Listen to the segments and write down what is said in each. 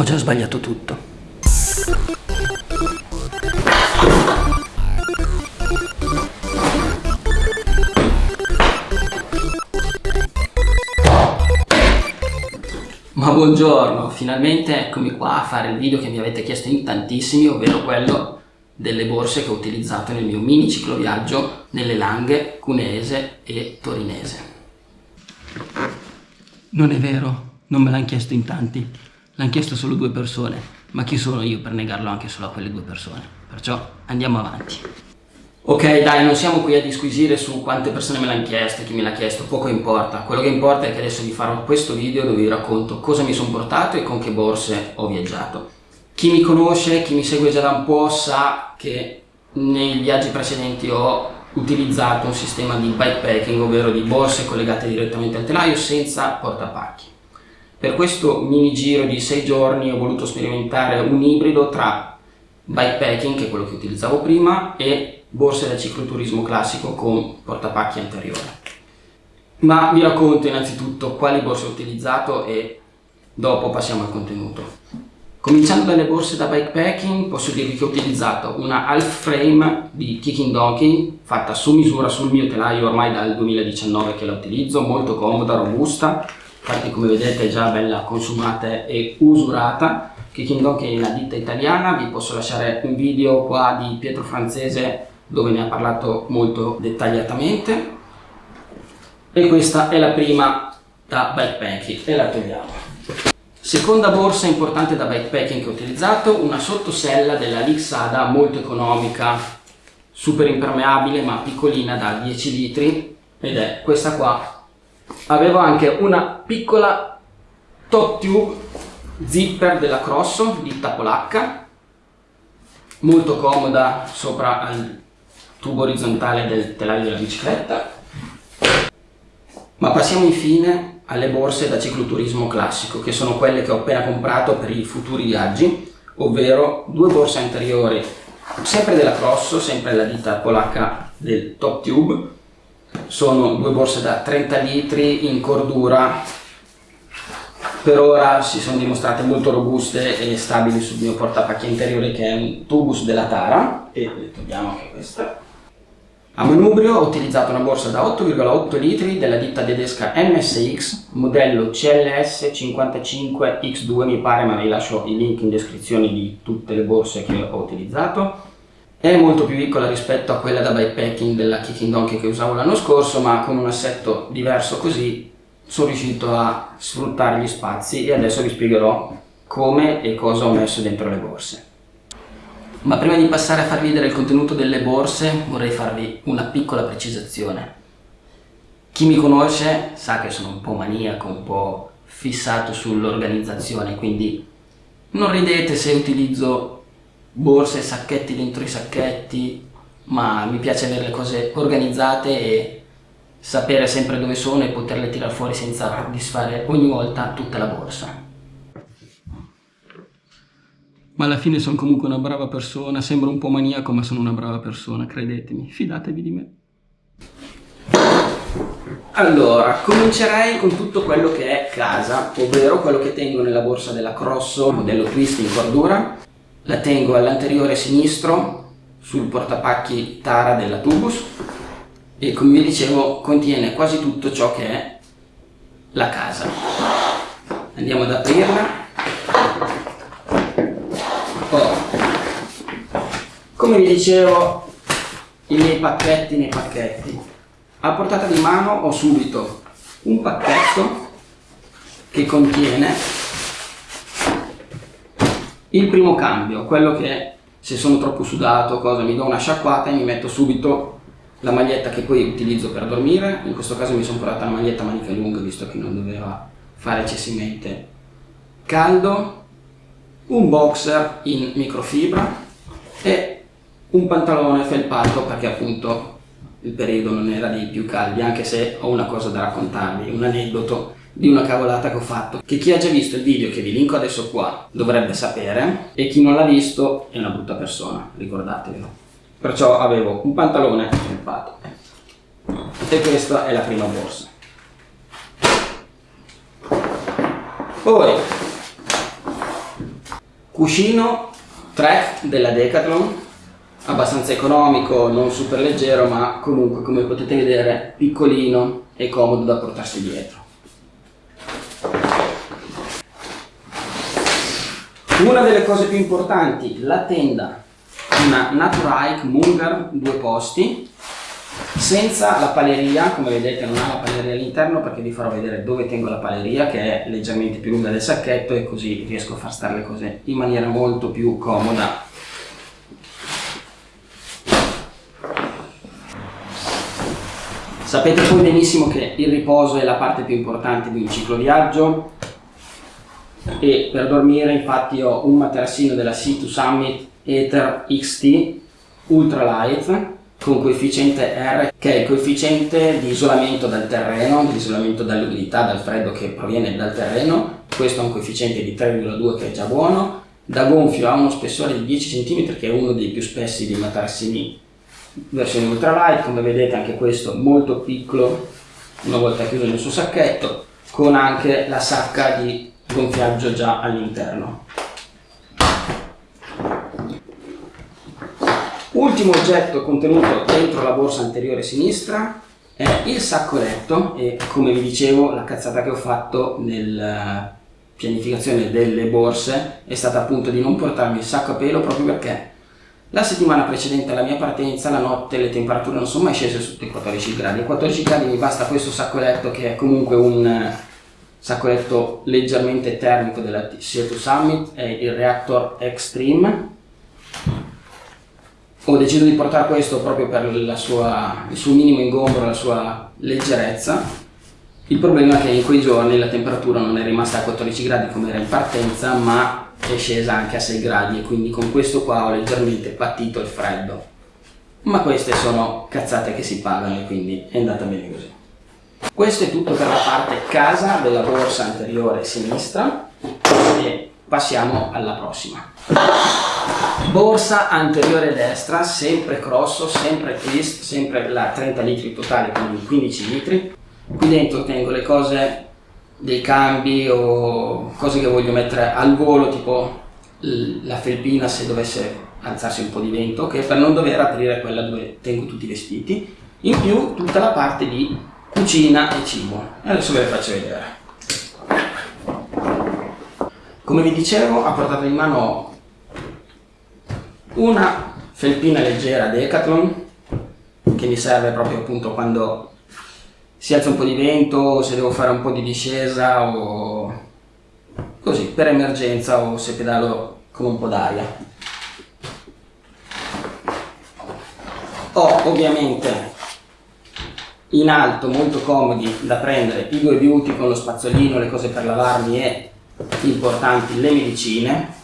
Ho già sbagliato tutto. Ma buongiorno, finalmente eccomi qua a fare il video che mi avete chiesto in tantissimi, ovvero quello delle borse che ho utilizzato nel mio mini cicloviaggio nelle Langhe cuneese e torinese. Non è vero, non me l'hanno chiesto in tanti, l'hanno chiesto solo due persone, ma chi sono io per negarlo anche solo a quelle due persone? Perciò andiamo avanti. Ok dai, non siamo qui a disquisire su quante persone me l'hanno chiesto, chi me l'ha chiesto, poco importa. Quello che importa è che adesso vi farò questo video dove vi racconto cosa mi sono portato e con che borse ho viaggiato. Chi mi conosce, chi mi segue già da un po' sa che nei viaggi precedenti ho utilizzato un sistema di bikepacking, ovvero di borse collegate direttamente al telaio senza portapacchi. Per questo mini giro di 6 giorni ho voluto sperimentare un ibrido tra bikepacking, che è quello che utilizzavo prima, e borse da cicloturismo classico con portapacchi anteriore. Ma vi racconto innanzitutto quali borse ho utilizzato e dopo passiamo al contenuto. Cominciando dalle borse da bikepacking posso dirvi che ho utilizzato una half frame di Kicking Donkey fatta su misura sul mio telaio ormai dal 2019 che la utilizzo, molto comoda, robusta, infatti come vedete è già bella consumata e usurata. Kicking Donkey è una ditta italiana, vi posso lasciare un video qua di Pietro Francese dove ne ha parlato molto dettagliatamente. E questa è la prima da bikepacking e la togliamo. Seconda borsa importante da bikepacking che ho utilizzato una sottosella della Lixada molto economica super impermeabile ma piccolina da 10 litri. Ed è questa qua avevo anche una piccola top tube zipper della Crosso ditta polacca molto comoda sopra al tubo orizzontale del telaio della bicicletta. Ma passiamo infine alle borse da cicloturismo classico, che sono quelle che ho appena comprato per i futuri viaggi, ovvero due borse anteriori, sempre della Crosso, sempre la ditta polacca del Top Tube, sono due borse da 30 litri in cordura, per ora si sono dimostrate molto robuste e stabili sul mio portapacchi interiore che è un tubus della Tara, e togliamo anche questa. A manubrio ho utilizzato una borsa da 8,8 litri della ditta tedesca MSX, modello CLS 55X2 mi pare, ma vi lascio i link in descrizione di tutte le borse che ho utilizzato. È molto più piccola rispetto a quella da bikepacking della Kicking Donkey che usavo l'anno scorso, ma con un assetto diverso così sono riuscito a sfruttare gli spazi e adesso vi spiegherò come e cosa ho messo dentro le borse. Ma prima di passare a farvi vedere il contenuto delle borse vorrei farvi una piccola precisazione. Chi mi conosce sa che sono un po' maniaco, un po' fissato sull'organizzazione, quindi non ridete se utilizzo borse e sacchetti dentro i sacchetti, ma mi piace avere le cose organizzate e sapere sempre dove sono e poterle tirare fuori senza disfare ogni volta tutta la borsa. Ma alla fine sono comunque una brava persona, sembro un po' maniaco ma sono una brava persona, credetemi, fidatevi di me. Allora, comincerei con tutto quello che è casa, ovvero quello che tengo nella borsa della Crosso, modello twist in cordura, la tengo all'anteriore sinistro sul portapacchi Tara della Tubus e come vi dicevo contiene quasi tutto ciò che è la casa. Andiamo ad aprirla. Come vi dicevo i miei pacchetti nei pacchetti. A portata di mano ho subito un pacchetto che contiene il primo cambio quello che se sono troppo sudato cosa mi do una sciacquata e mi metto subito la maglietta che poi utilizzo per dormire. In questo caso mi sono portata la maglietta manica lunga visto che non doveva fare eccessivamente caldo. Un boxer in microfibra e un pantalone felpato perché appunto il periodo non era dei più caldi anche se ho una cosa da raccontarvi, un aneddoto di una cavolata che ho fatto. Che chi ha già visto il video che vi linko adesso qua dovrebbe sapere. E chi non l'ha visto è una brutta persona, ricordatevelo. Perciò avevo un pantalone felpato e questa è la prima borsa. Poi Cuscino track della Decathlon, abbastanza economico, non super leggero, ma comunque come potete vedere piccolino e comodo da portarsi dietro. Una delle cose più importanti, la tenda, una Naturike Mungar due posti, senza la paleria, come vedete non ha la paleria all'interno perché vi farò vedere dove tengo la paleria che è leggermente più lunga del sacchetto e così riesco a far stare le cose in maniera molto più comoda. Sapete poi benissimo che il riposo è la parte più importante di un ciclo viaggio e per dormire infatti ho un materassino della C2 Summit Ether XT Ultralight con coefficiente R che è il coefficiente di isolamento dal terreno, di isolamento dall'umidità, dal freddo che proviene dal terreno, questo ha un coefficiente di 3,2 che è già buono, da gonfio ha uno spessore di 10 cm che è uno dei più spessi dei materassini versione ultralight, come vedete anche questo molto piccolo una volta chiuso nel suo sacchetto, con anche la sacca di gonfiaggio già all'interno. Ultimo oggetto contenuto dentro la borsa anteriore sinistra è il sacco letto e come vi dicevo la cazzata che ho fatto nella pianificazione delle borse è stata appunto di non portarmi il sacco a pelo proprio perché la settimana precedente alla mia partenza la notte le temperature non sono mai scese sotto i 14 gradi, a 14 gradi mi basta questo sacco letto che è comunque un sacco letto leggermente termico della CO2 Summit, è il Reactor Extreme ho deciso di portare questo proprio per sua, il suo minimo ingombro, la sua leggerezza. Il problema è che in quei giorni la temperatura non è rimasta a 14 gradi come era in partenza, ma è scesa anche a 6 gradi e quindi con questo qua ho leggermente patito il freddo. Ma queste sono cazzate che si pagano e quindi è andata bene così. Questo è tutto per la parte casa della borsa anteriore sinistra e passiamo alla prossima. Borsa anteriore destra sempre crosso sempre twist sempre la 30 litri totale quindi 15 litri. Qui dentro tengo le cose dei cambi o cose che voglio mettere al volo tipo la felpina se dovesse alzarsi un po' di vento che per non dover aprire quella dove tengo tutti i vestiti. In più tutta la parte di cucina e cibo adesso ve le faccio vedere come vi dicevo a portata di mano una felpina leggera Decathlon che mi serve proprio appunto quando si alza un po' di vento, se devo fare un po' di discesa o così per emergenza o se pedalo con un po' d'aria. Ho ovviamente in alto molto comodi da prendere i due beauty con lo spazzolino, le cose per lavarmi e importanti le medicine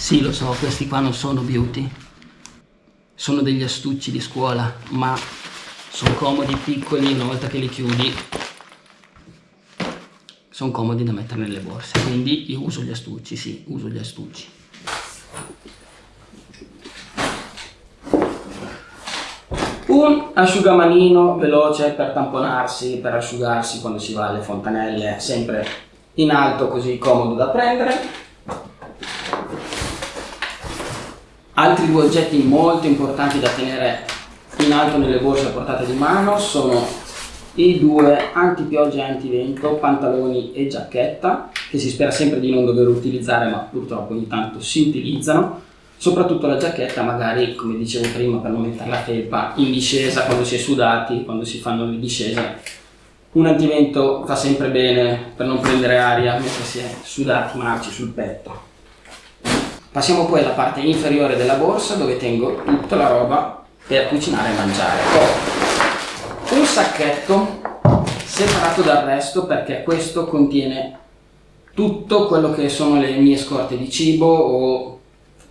sì, lo so, questi qua non sono beauty. Sono degli astucci di scuola, ma sono comodi, piccoli, una volta che li chiudi sono comodi da mettere nelle borse. Quindi io uso gli astucci, sì, uso gli astucci. Un asciugamanino veloce per tamponarsi, per asciugarsi quando si va alle fontanelle, sempre in alto così comodo da prendere. Altri due oggetti molto importanti da tenere in alto nelle borse a portata di mano sono i due antipioggia e antivento, pantaloni e giacchetta, che si spera sempre di non dover utilizzare, ma purtroppo ogni tanto si utilizzano. Soprattutto la giacchetta, magari, come dicevo prima, per non mettere la felpa in discesa quando si è sudati, quando si fanno le discese. Un antivento fa sempre bene per non prendere aria mentre si è sudati marci sul petto. Passiamo poi alla parte inferiore della borsa dove tengo tutta la roba per cucinare e mangiare. Ho un sacchetto separato dal resto perché questo contiene tutto quello che sono le mie scorte di cibo o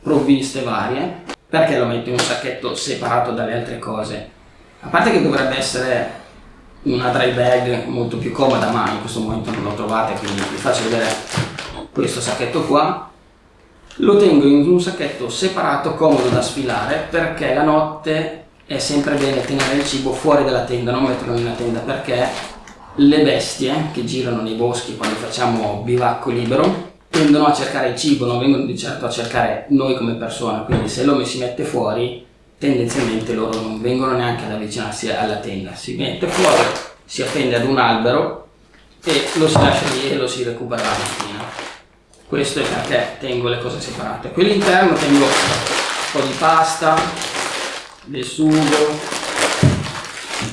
provviste varie. Perché lo metto in un sacchetto separato dalle altre cose? A parte che dovrebbe essere una dry bag molto più comoda ma in questo momento non lo trovate quindi vi faccio vedere questo sacchetto qua lo tengo in un sacchetto separato, comodo da sfilare, perché la notte è sempre bene tenere il cibo fuori dalla tenda, non metterlo nella tenda, perché le bestie che girano nei boschi quando facciamo bivacco libero tendono a cercare il cibo, non vengono di certo a cercare noi come persone, quindi se l'uomo si mette fuori, tendenzialmente loro non vengono neanche ad avvicinarsi alla tenda, si mette fuori, si appende ad un albero e lo si lascia lì e lo si recupera la mattina. Questo è perché tengo le cose separate. Qui all'interno tengo un po' di pasta, del sugo,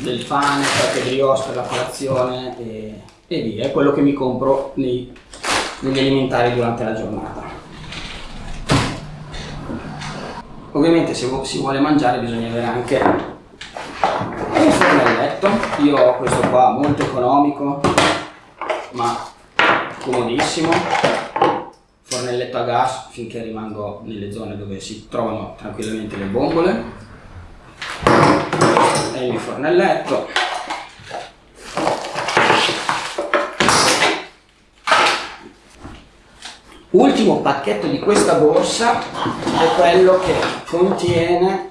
del pane, qualche brioche per la colazione e, e via, è quello che mi compro nei, negli alimentari durante la giornata. Ovviamente se si vuole mangiare bisogna avere anche un fornelletto, io ho questo qua molto economico ma comodissimo, fornelletto a gas finché rimango nelle zone dove si trovano tranquillamente le bombole. È il mio fornelletto ultimo pacchetto di questa borsa è quello che contiene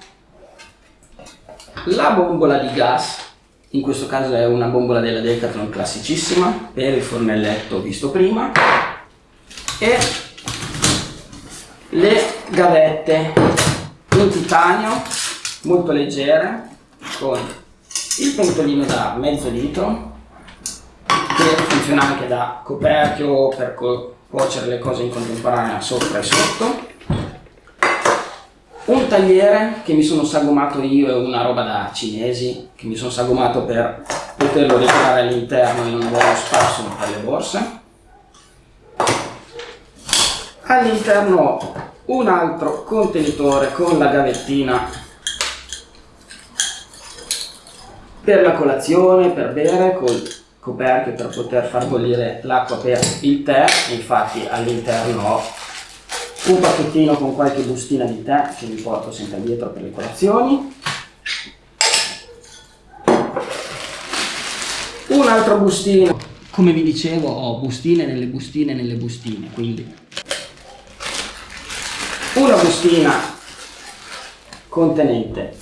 la bombola di gas. In questo caso è una bombola della Decathlon classicissima per il fornelletto visto prima e le gavette in titanio molto leggere con il pentolino da mezzo litro che funziona anche da coperchio per co cuocere le cose in contemporanea sopra e sotto. Un tagliere che mi sono sagomato io è una roba da cinesi che mi sono sagomato per poterlo decorare all'interno e non avere spazio per le borse. All'interno un altro contenitore con la gavettina. Per la colazione, per bere, col coperchio per poter far bollire l'acqua per il tè, infatti all'interno ho un pacchettino con qualche bustina di tè che mi porto sempre dietro per le colazioni, un altro bustino, come vi dicevo ho bustine nelle bustine nelle bustine, quindi. Una bustina contenente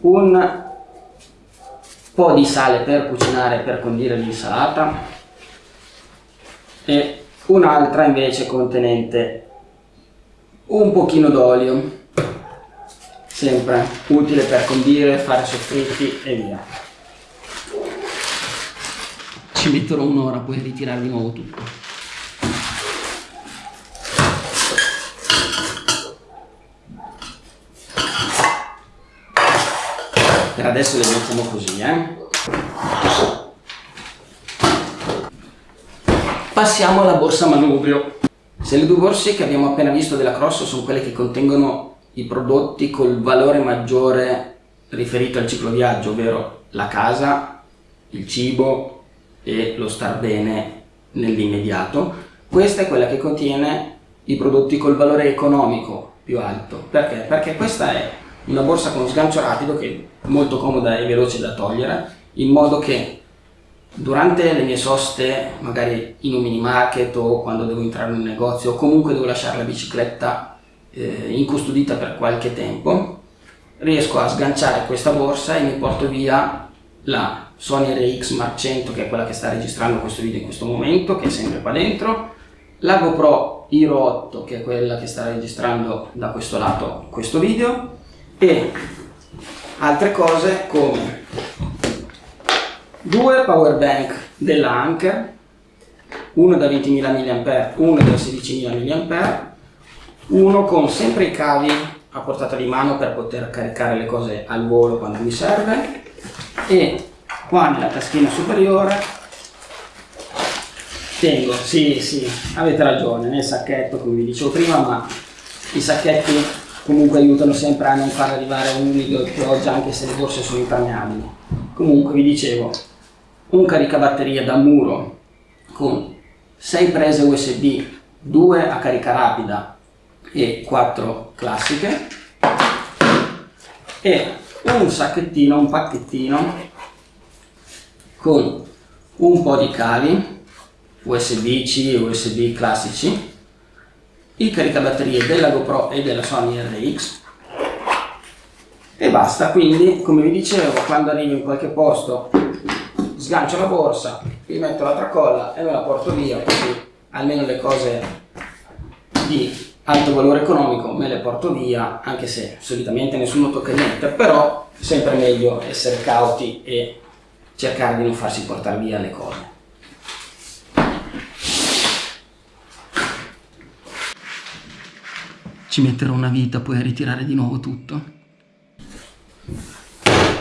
un po' di sale per cucinare per condire l'insalata. E un'altra invece contenente un pochino d'olio sempre utile per condire, fare soffritti e via. Ci metterò un'ora poi a ritirare di nuovo tutto adesso le mettiamo così eh. Passiamo alla borsa manubrio. Se le due borse che abbiamo appena visto della Cross sono quelle che contengono i prodotti col valore maggiore riferito al ciclo viaggio ovvero la casa il cibo e lo star bene nell'immediato questa è quella che contiene i prodotti col valore economico più alto. Perché? perché questa è una borsa con sgancio rapido che è molto comoda e veloce da togliere in modo che durante le mie soste magari in un mini market o quando devo entrare in un negozio o comunque devo lasciare la bicicletta eh, incustodita per qualche tempo riesco a sganciare questa borsa e mi porto via la Sony RX Mark 100 che è quella che sta registrando questo video in questo momento che è sempre qua dentro la GoPro Hero 8 che è quella che sta registrando da questo lato questo video e altre cose come due power bank della Anker uno da 20.000 mAh uno da 16.000 mAh uno con sempre i cavi a portata di mano per poter caricare le cose al volo quando mi serve e qua nella taschina superiore tengo, sì sì, avete ragione, nel sacchetto come vi dicevo prima ma i sacchetti comunque aiutano sempre a non far arrivare un umido di pioggia anche se le borse sono impermeabili. Comunque vi dicevo, un caricabatteria da muro con 6 prese USB, 2 a carica rapida e 4 classiche e un sacchettino, un pacchettino con un po' di cavi USB-C e USB classici il caricabatterie della GoPro e della Sony RX e basta, quindi come vi dicevo quando arrivo in qualche posto sgancio la borsa, vi metto la tracolla e me la porto via così almeno le cose di alto valore economico me le porto via, anche se solitamente nessuno tocca niente, però sempre meglio essere cauti e cercare di non farsi portare via le cose. Ci metterò una vita poi a ritirare di nuovo tutto.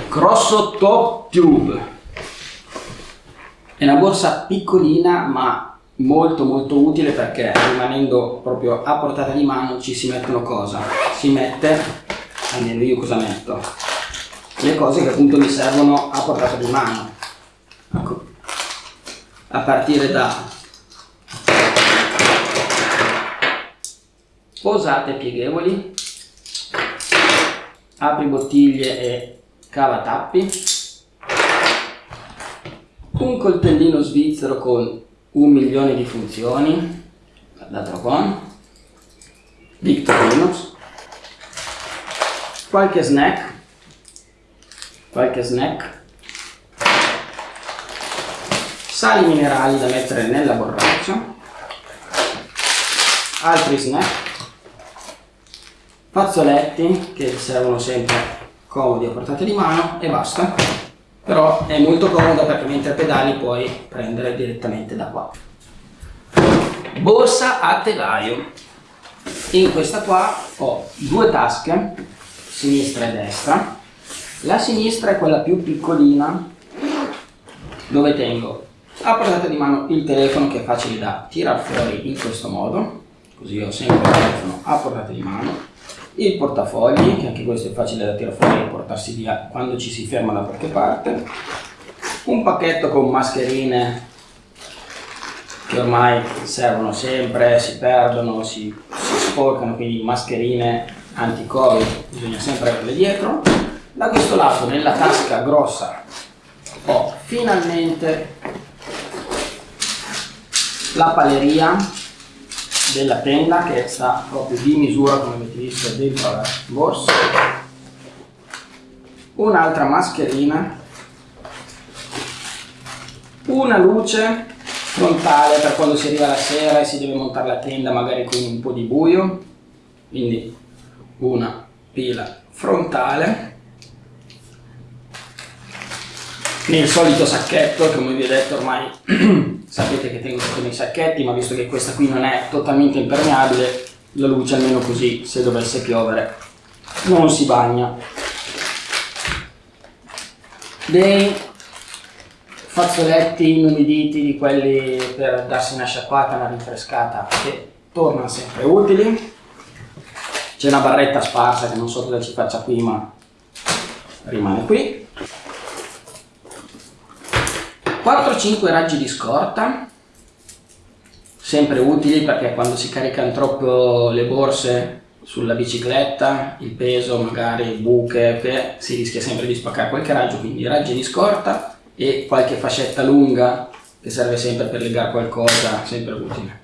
Grosso Top Tube. È una borsa piccolina ma molto molto utile perché rimanendo proprio a portata di mano ci si mettono cosa? Si mette, almeno io cosa metto? Le cose che appunto mi servono a portata di mano. Ecco. A partire da posate pieghevoli, apri bottiglie e cava tappi, un coltellino svizzero con un milione di funzioni, guardatelo qua, Victorinos, qualche snack, qualche snack, sali minerali da mettere nella borraccia, altri snack, fazzoletti che servono sempre comodi a portata di mano e basta. Però è molto comoda perché mentre pedali puoi prendere direttamente da qua. Borsa a telaio. In questa qua ho due tasche sinistra e destra. La sinistra è quella più piccolina dove tengo a portata di mano il telefono che è facile da tirare fuori in questo modo. Così ho sempre il telefono a portata di mano il portafogli, che anche questo è facile da tirare fuori e portarsi via quando ci si ferma da qualche parte, un pacchetto con mascherine che ormai servono sempre, si perdono, si, si sporcano, quindi mascherine anti-covid bisogna sempre averle dietro. Da questo lato, nella tasca grossa, ho finalmente la paleria della tenda che sta proprio di misura come avete visto dentro la borsa. Un'altra mascherina. Una luce frontale per quando si arriva la sera e si deve montare la tenda magari con un po' di buio. Quindi una pila frontale. Nel solito sacchetto che come vi ho detto ormai sapete che tengo tutti nei sacchetti ma visto che questa qui non è totalmente impermeabile la luce almeno così se dovesse piovere non si bagna. Dei fazzoletti inumiditi di quelli per darsi una sciacquata, una rinfrescata che tornano sempre utili. C'è una barretta sparsa che non so cosa ci faccia qui ma rimane qui 4-5 raggi di scorta, sempre utili perché quando si caricano troppo le borse sulla bicicletta, il peso, magari buche, che si rischia sempre di spaccare qualche raggio, quindi raggi di scorta e qualche fascetta lunga che serve sempre per legare qualcosa, sempre utile.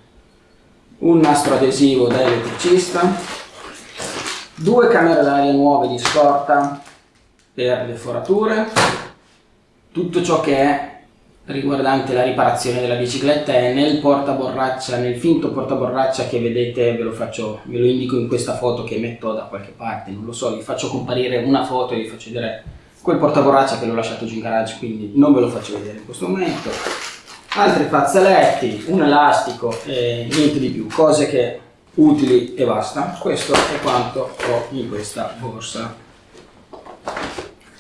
Un nastro adesivo da elettricista, due camere d'aria nuove di scorta per le forature, tutto ciò che è riguardante la riparazione della bicicletta è nel portaborraccia, nel finto portaborraccia che vedete, ve lo, faccio, ve lo indico in questa foto che metto da qualche parte, non lo so, vi faccio comparire una foto e vi faccio vedere quel portaborraccia che l'ho lasciato giù in garage, quindi non ve lo faccio vedere in questo momento. Altri fazzoletti, un elastico e niente di più, cose che utili e basta. Questo è quanto ho in questa borsa.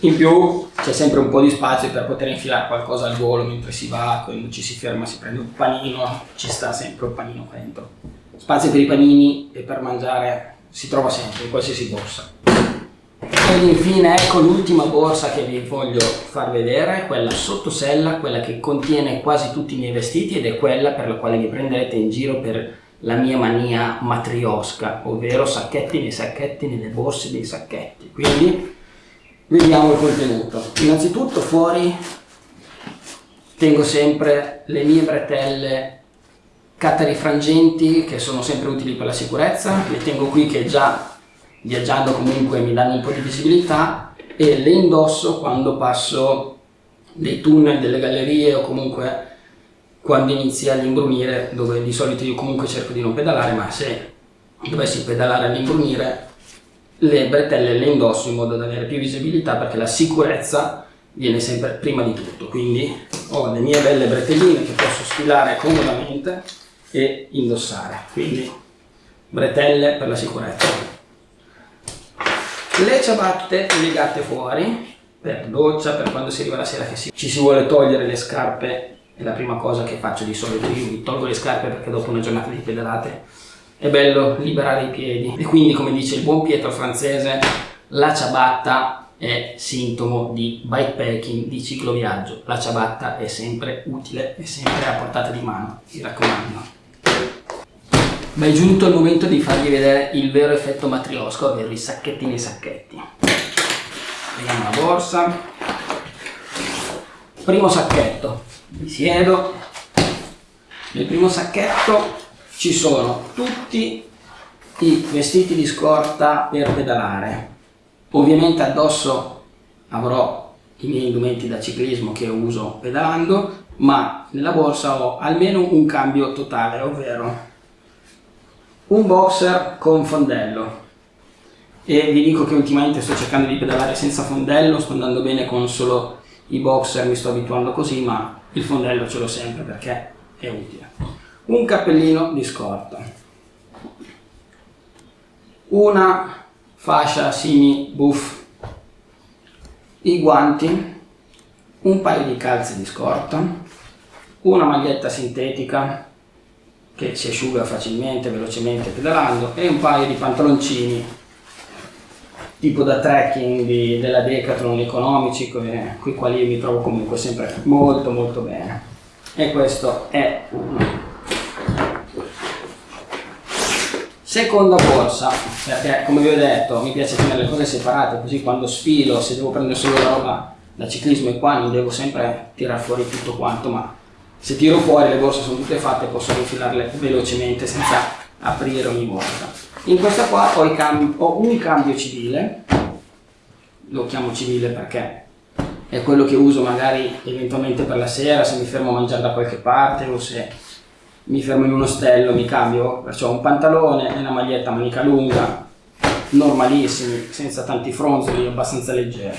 In più c'è sempre un po' di spazio per poter infilare qualcosa al volo mentre si va, quando ci si ferma si prende un panino, ci sta sempre un panino qua dentro. Spazio per i panini e per mangiare si trova sempre in qualsiasi borsa. Ed infine ecco l'ultima borsa che vi voglio far vedere, quella sottosella, quella che contiene quasi tutti i miei vestiti ed è quella per la quale mi prenderete in giro per la mia mania matriosca, ovvero sacchetti nei sacchetti, nelle borse dei sacchetti. Quindi Vediamo il contenuto. Innanzitutto fuori tengo sempre le mie bretelle catarifrangenti che sono sempre utili per la sicurezza, le tengo qui che già viaggiando comunque mi danno un po' di visibilità e le indosso quando passo dei tunnel, delle gallerie o comunque quando inizi all'imbrunire, dove di solito io comunque cerco di non pedalare, ma se dovessi pedalare all'imbrunire, le bretelle le indosso in modo da avere più visibilità perché la sicurezza viene sempre prima di tutto. Quindi ho le mie belle bretelline che posso sfilare comodamente e indossare. Quindi bretelle per la sicurezza. Le ciabatte legate fuori per doccia, per quando si arriva la sera che si, ci si vuole togliere le scarpe è la prima cosa che faccio di solito, io mi tolgo le scarpe perché dopo una giornata di pedalate è bello liberare i piedi e quindi come dice il buon Pietro francese la ciabatta è sintomo di bikepacking, di cicloviaggio, la ciabatta è sempre utile, è sempre a portata di mano, mi raccomando. Ma è giunto il momento di farvi vedere il vero effetto matriosco, ovvero i sacchetti nei sacchetti. Vediamo la borsa. Primo sacchetto, mi siedo, nel primo sacchetto ci sono tutti i vestiti di scorta per pedalare. Ovviamente addosso avrò i miei indumenti da ciclismo che uso pedalando, ma nella borsa ho almeno un cambio totale, ovvero un boxer con fondello. E vi dico che ultimamente sto cercando di pedalare senza fondello, sto andando bene con solo i boxer, mi sto abituando così, ma il fondello ce l'ho sempre perché è utile. Un cappellino di scorta, una fascia simi buff, i guanti, un paio di calze di scorta, una maglietta sintetica che si asciuga facilmente, velocemente pedalando. E un paio di pantaloncini tipo da trekking di, della Decathlon economici con i quali mi trovo comunque sempre molto molto bene. E questo è uno seconda borsa perché come vi ho detto mi piace tenere le cose separate così quando sfilo se devo prendere solo la roba da ciclismo e qua non devo sempre tirare fuori tutto quanto ma se tiro fuori le borse sono tutte fatte posso infilarle velocemente senza aprire ogni volta. In questa qua ho, ho un cambio civile, lo chiamo civile perché è quello che uso magari eventualmente per la sera, se mi fermo a mangiare da qualche parte o se mi fermo in un ostello mi cambio, perciò un pantalone e una maglietta manica lunga, normalissimi, senza tanti fronzoli, abbastanza leggeri.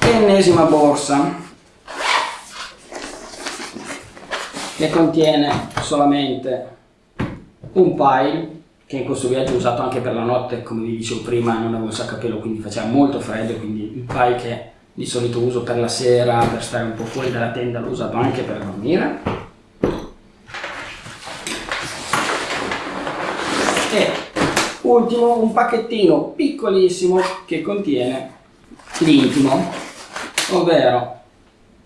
Ennesima borsa che contiene solamente un pile che in questo viaggio ho usato anche per la notte come vi dicevo prima non avevo un sacco a pelo quindi faceva molto freddo quindi il pile che di solito uso per la sera per stare un po' fuori dalla tenda l'ho usato anche per dormire e ultimo un pacchettino piccolissimo che contiene l'intimo ovvero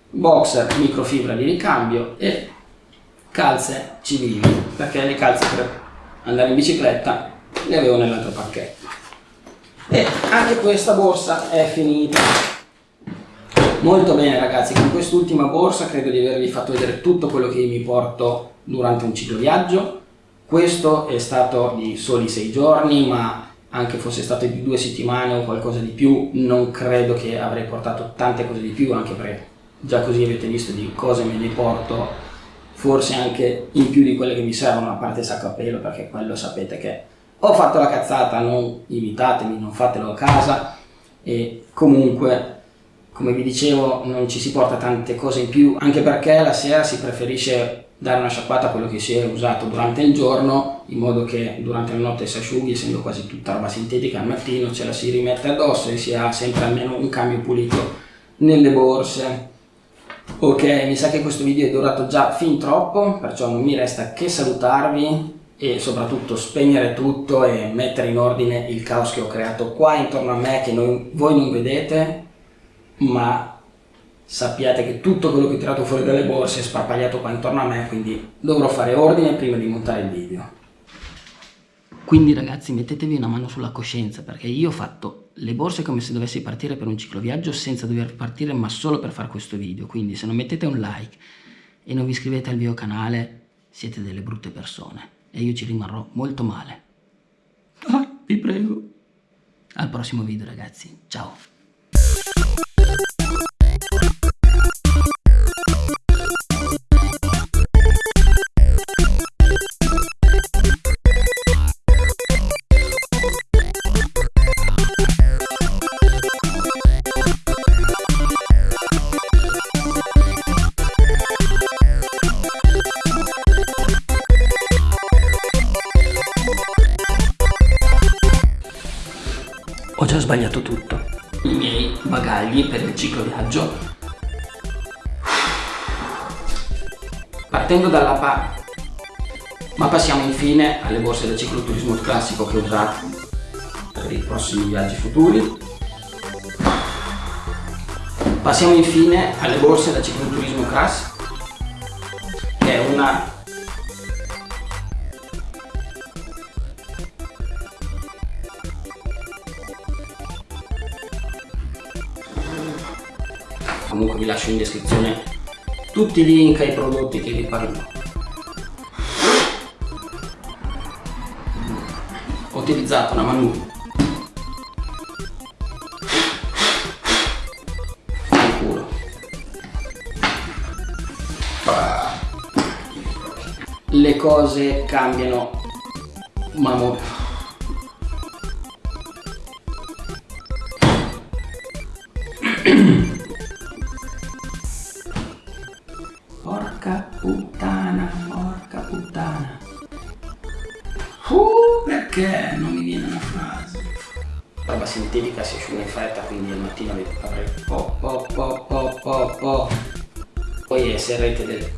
boxer microfibra di ricambio e calze civili, perché le calze per andare in bicicletta le avevo nell'altro pacchetto. E anche questa borsa è finita. Molto bene ragazzi, con quest'ultima borsa credo di avervi fatto vedere tutto quello che mi porto durante un cicloviaggio. Questo è stato di soli sei giorni, ma anche fosse stato di due settimane o qualcosa di più, non credo che avrei portato tante cose di più, anche perché già così avete visto di cose me ne porto forse anche in più di quelle che mi servono, a parte sacco a pelo, perché quello sapete che ho fatto la cazzata, non imitatemi, non fatelo a casa e comunque come vi dicevo non ci si porta tante cose in più anche perché la sera si preferisce dare una sciacquata a quello che si è usato durante il giorno in modo che durante la notte si asciughi essendo quasi tutta roba sintetica al mattino ce la si rimette addosso e si ha sempre almeno un cambio pulito nelle borse. Ok, mi sa che questo video è durato già fin troppo, perciò non mi resta che salutarvi e soprattutto spegnere tutto e mettere in ordine il caos che ho creato qua intorno a me che noi, voi non vedete, ma sappiate che tutto quello che ho tirato fuori dalle borse è sparpagliato qua intorno a me, quindi dovrò fare ordine prima di montare il video. Quindi ragazzi mettetevi una mano sulla coscienza perché io ho fatto le borse come se dovessi partire per un cicloviaggio senza dover partire ma solo per fare questo video. Quindi se non mettete un like e non vi iscrivete al mio canale siete delle brutte persone e io ci rimarrò molto male. Ah, vi prego. Al prossimo video ragazzi. Ciao. Partendo dalla pa... Ma passiamo infine alle borse da cicloturismo classico che ho usato per i prossimi viaggi futuri. Passiamo infine alle borse da cicloturismo classico che è una comunque vi lascio in descrizione tutti i link ai prodotti che vi parlo. Ho utilizzato una manu. Al culo. Le cose cambiano ma Porca puttana, porca puttana. Uh, perché non mi viene una frase? Roba sintetica si asciuga in fretta, quindi al mattino avrei po po po po po po. Poi SRT del...